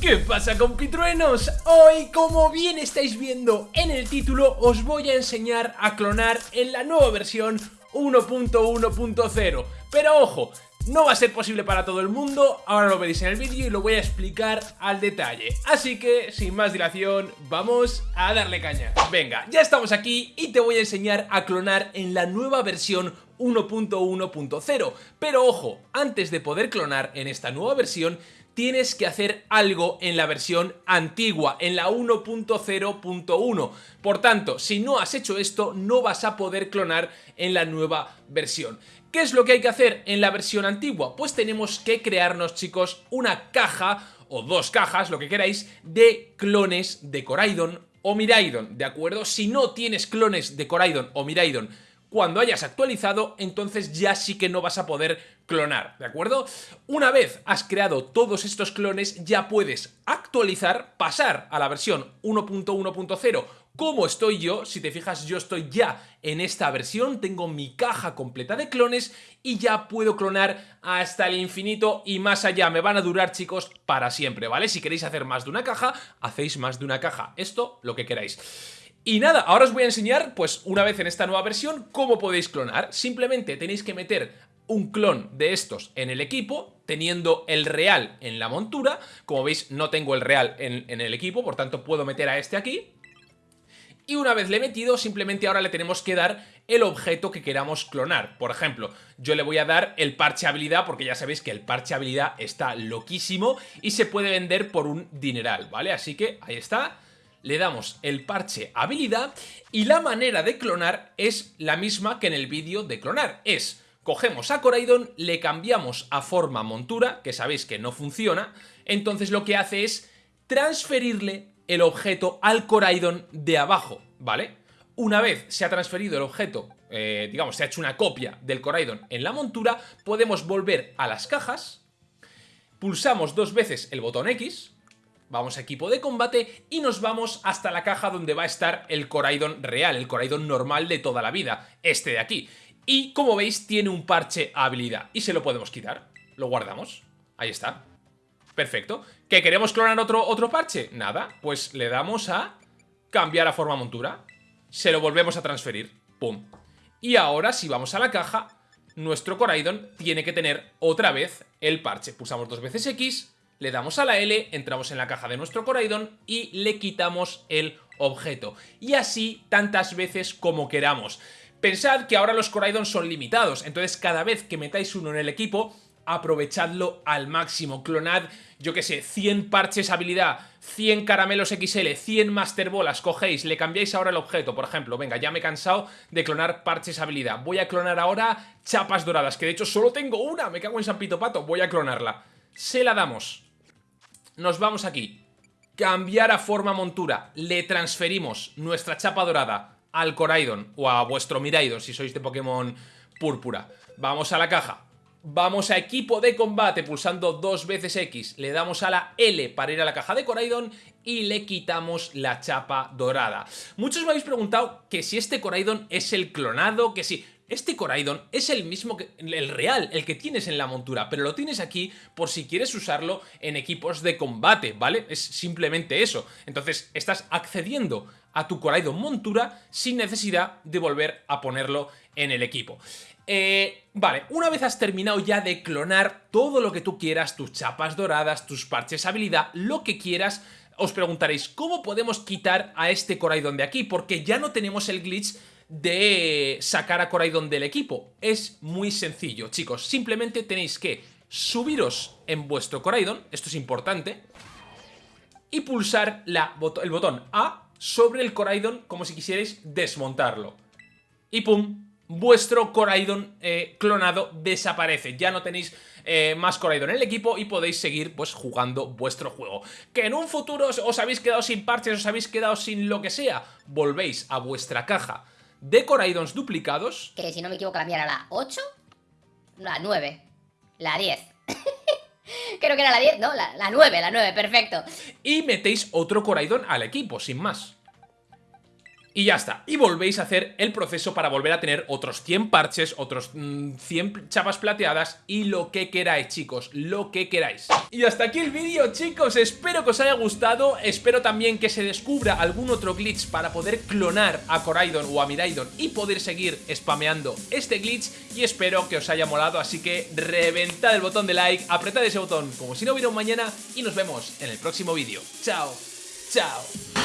¿Qué pasa compitruenos? Hoy, como bien estáis viendo en el título, os voy a enseñar a clonar en la nueva versión 1.1.0 Pero ojo, no va a ser posible para todo el mundo, ahora lo veréis en el vídeo y lo voy a explicar al detalle. Así que, sin más dilación, vamos a darle caña. Venga, ya estamos aquí y te voy a enseñar a clonar en la nueva versión 1.1.0. Pero ojo, antes de poder clonar en esta nueva versión, tienes que hacer algo en la versión antigua, en la 1.0.1. Por tanto, si no has hecho esto, no vas a poder clonar en la nueva versión. ¿Qué es lo que hay que hacer en la versión antigua? Pues tenemos que crearnos, chicos, una caja o dos cajas, lo que queráis, de clones de Coraidon o Miraidon, ¿de acuerdo? Si no tienes clones de Coraidon o Miraidon cuando hayas actualizado, entonces ya sí que no vas a poder clonar, ¿de acuerdo? Una vez has creado todos estos clones, ya puedes actualizar, pasar a la versión 1.1.0 como estoy yo, si te fijas yo estoy ya en esta versión, tengo mi caja completa de clones y ya puedo clonar hasta el infinito y más allá, me van a durar chicos para siempre, ¿vale? Si queréis hacer más de una caja, hacéis más de una caja, esto lo que queráis. Y nada, ahora os voy a enseñar, pues una vez en esta nueva versión, cómo podéis clonar. Simplemente tenéis que meter un clon de estos en el equipo, teniendo el real en la montura. Como veis, no tengo el real en, el equipo, por tanto puedo meter a este aquí. Y una vez le he metido, simplemente ahora le tenemos que dar el objeto que queramos clonar. Por ejemplo, yo le voy a dar el parche habilidad, porque ya sabéis que el parche habilidad está loquísimo y se puede vender por un dineral, ¿vale? Así que ahí está le damos el parche habilidad y la manera de clonar es la misma que en el vídeo de clonar. Es, cogemos a Coraidon, le cambiamos a forma montura, que sabéis que no funciona, entonces lo que hace es transferirle el objeto al Coraidon de abajo, ¿vale? Una vez se ha transferido el objeto, eh, digamos, se ha hecho una copia del Coraidon en la montura, podemos volver a las cajas, pulsamos dos veces el botón X, Vamos a equipo de combate y nos vamos hasta la caja donde va a estar el Coraidon real, el Coraidon normal de toda la vida, este de aquí. Y como veis tiene un parche habilidad y se lo podemos quitar. Lo guardamos. Ahí está. Perfecto. ¿Que queremos clonar otro, otro parche? Nada, pues le damos a cambiar a forma montura. Se lo volvemos a transferir. Pum. Y ahora si vamos a la caja, nuestro Coraidon tiene que tener otra vez el parche. Pulsamos dos veces X le damos a la L, entramos en la caja de nuestro Coraidon y le quitamos el objeto. Y así tantas veces como queramos. Pensad que ahora los Coraidon son limitados, entonces cada vez que metáis uno en el equipo, aprovechadlo al máximo. Clonad, yo que sé, 100 parches habilidad, 100 caramelos XL, 100 Master Bolas, cogéis, le cambiáis ahora el objeto, por ejemplo, venga, ya me he cansado de clonar parches habilidad. Voy a clonar ahora chapas doradas, que de hecho solo tengo una, me cago en San Pito Pato, voy a clonarla. Se la damos nos vamos aquí. Cambiar a forma montura. Le transferimos nuestra chapa dorada al Coraidon o a vuestro Miraidon si sois de Pokémon púrpura. Vamos a la caja. Vamos a equipo de combate pulsando dos veces X. Le damos a la L para ir a la caja de Coraidon y le quitamos la chapa dorada. Muchos me habéis preguntado que si este Coraidon es el clonado, que si... Este Coraidon es el mismo que el real, el que tienes en la montura, pero lo tienes aquí por si quieres usarlo en equipos de combate, ¿vale? Es simplemente eso. Entonces, estás accediendo a tu Coraidon montura sin necesidad de volver a ponerlo en el equipo. Eh, vale, una vez has terminado ya de clonar todo lo que tú quieras, tus chapas doradas, tus parches habilidad, lo que quieras, os preguntaréis, ¿cómo podemos quitar a este Coraidon de aquí? Porque ya no tenemos el glitch de sacar a Coraidon del equipo. Es muy sencillo, chicos. Simplemente tenéis que subiros en vuestro Coraidon, esto es importante, y pulsar la, el botón A sobre el Coraidon como si quisierais desmontarlo. Y pum, vuestro Coraidon eh, clonado desaparece. Ya no tenéis eh, más Coraidon en el equipo y podéis seguir pues jugando vuestro juego. Que en un futuro os habéis quedado sin parches, os habéis quedado sin lo que sea, volvéis a vuestra caja de Coraidons duplicados. Que si no me equivoco la mía era la 8, la 9, la 10. Creo que era la 10, ¿no? La, la 9, la 9, perfecto. Y metéis otro Coraidon al equipo, sin más. Y ya está. Y volvéis a hacer el proceso para volver a tener otros 100 parches, otros 100 mm, chapas plateadas y lo que queráis, chicos, lo que queráis. Y hasta aquí el vídeo, chicos, espero que os haya gustado, espero también que se descubra algún otro glitch para poder clonar a Coraidon o a Miraidon y poder seguir spameando este glitch y espero que os haya molado, así que reventad el botón de like, apretad ese botón como si no hubiera un mañana y nos vemos en el próximo vídeo. Chao, chao.